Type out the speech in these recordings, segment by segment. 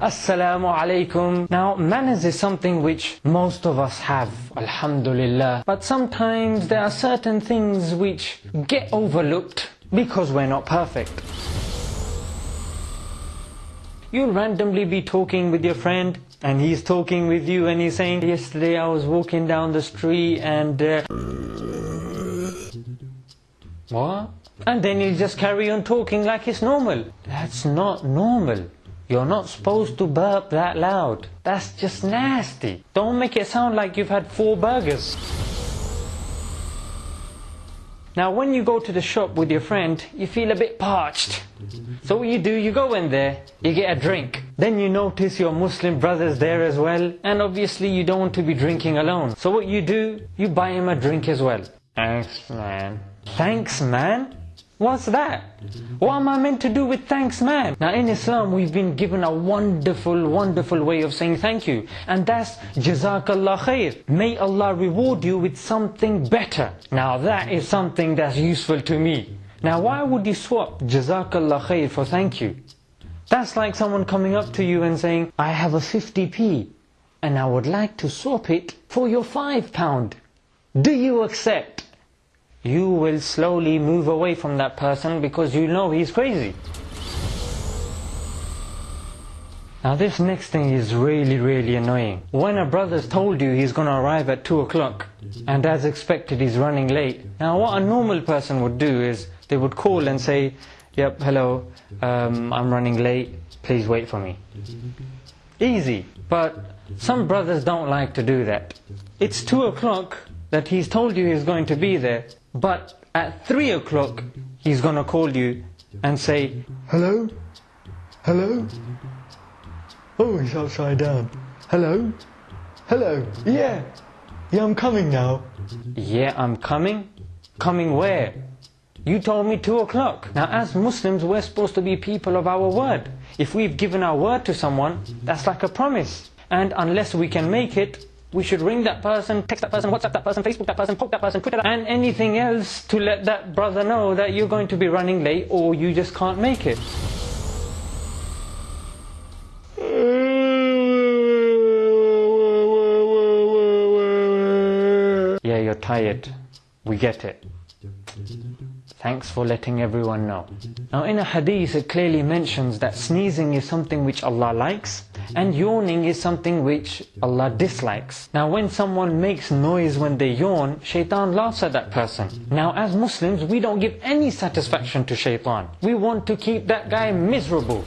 Assalamu alaikum. Now, manners is something which most of us have, alhamdulillah. But sometimes there are certain things which get overlooked because we're not perfect. You'll randomly be talking with your friend and he's talking with you and he's saying, yesterday I was walking down the street and... Uh, what? And then you just carry on talking like it's normal. That's not normal. You're not supposed to burp that loud. That's just nasty. Don't make it sound like you've had four burgers. Now when you go to the shop with your friend, you feel a bit parched. So what you do, you go in there, you get a drink. Then you notice your Muslim brothers there as well. And obviously you don't want to be drinking alone. So what you do, you buy him a drink as well. Thanks man. Thanks man? What's that? What am I meant to do with thanks man? Now in Islam we've been given a wonderful, wonderful way of saying thank you. And that's Jazakallah khair. May Allah reward you with something better. Now that is something that's useful to me. Now why would you swap Jazakallah khair for thank you? That's like someone coming up to you and saying, I have a 50p and I would like to swap it for your 5 pound. Do you accept? You will slowly move away from that person because you know he's crazy. Now this next thing is really really annoying. When a brother's told you he's going to arrive at 2 o'clock and as expected he's running late. Now what a normal person would do is they would call and say, yep, hello, um, I'm running late, please wait for me. Easy, but some brothers don't like to do that. It's 2 o'clock that he's told you he's going to be there but at 3 o'clock, he's going to call you and say, Hello? Hello? Oh, he's upside down. Hello? Hello? Yeah. Yeah, I'm coming now. Yeah, I'm coming? Coming where? You told me 2 o'clock. Now as Muslims, we're supposed to be people of our word. If we've given our word to someone, that's like a promise. And unless we can make it, we should ring that person, text that person, WhatsApp that person, Facebook that person, poke that person, Twitter that, and anything else to let that brother know that you're going to be running late or you just can't make it. Yeah, you're tired. We get it. Thanks for letting everyone know. Now in a hadith it clearly mentions that sneezing is something which Allah likes and yawning is something which Allah dislikes. Now when someone makes noise when they yawn, shaitan laughs at that person. Now as Muslims, we don't give any satisfaction to shaitan. We want to keep that guy miserable.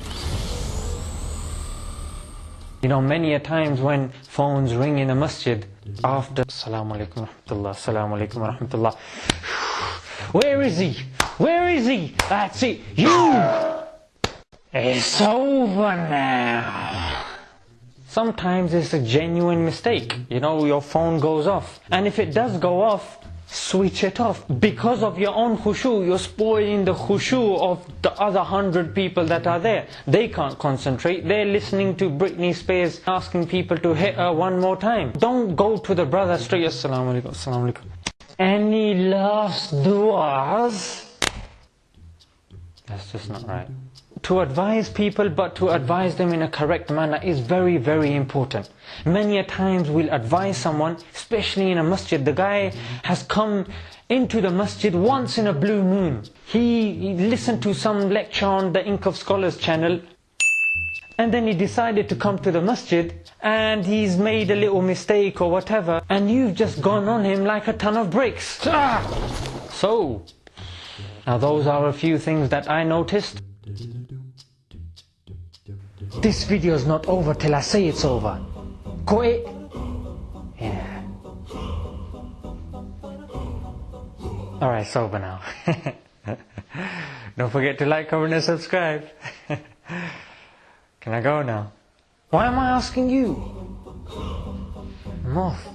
You know, many a times when phones ring in a masjid, after Assalamu alaikum rahmatullah, Assalamu alaikum rahmatullah. Where is he? Where is he? That's it. You! It's over now. Sometimes it's a genuine mistake. You know, your phone goes off. And if it does go off, switch it off. Because of your own khushu, you're spoiling the khushu of the other hundred people that are there. They can't concentrate. They're listening to Britney Spears asking people to hit her one more time. Don't go to the brother straight, Assalamu alaikum, Assalamu alaikum. Any last du'as? That's just not right. To advise people, but to advise them in a correct manner is very, very important. Many a times we'll advise someone, especially in a masjid. The guy has come into the masjid once in a blue moon. He, he listened to some lecture on the Ink of Scholars channel and then he decided to come to the masjid and he's made a little mistake or whatever and you've just gone on him like a ton of bricks. Ah! So, now those are a few things that I noticed. This video is not over till I say it's over. Quit. Yeah. Alright, it's over now. Don't forget to like, comment and subscribe. Can I go now? Why am I asking you? Off.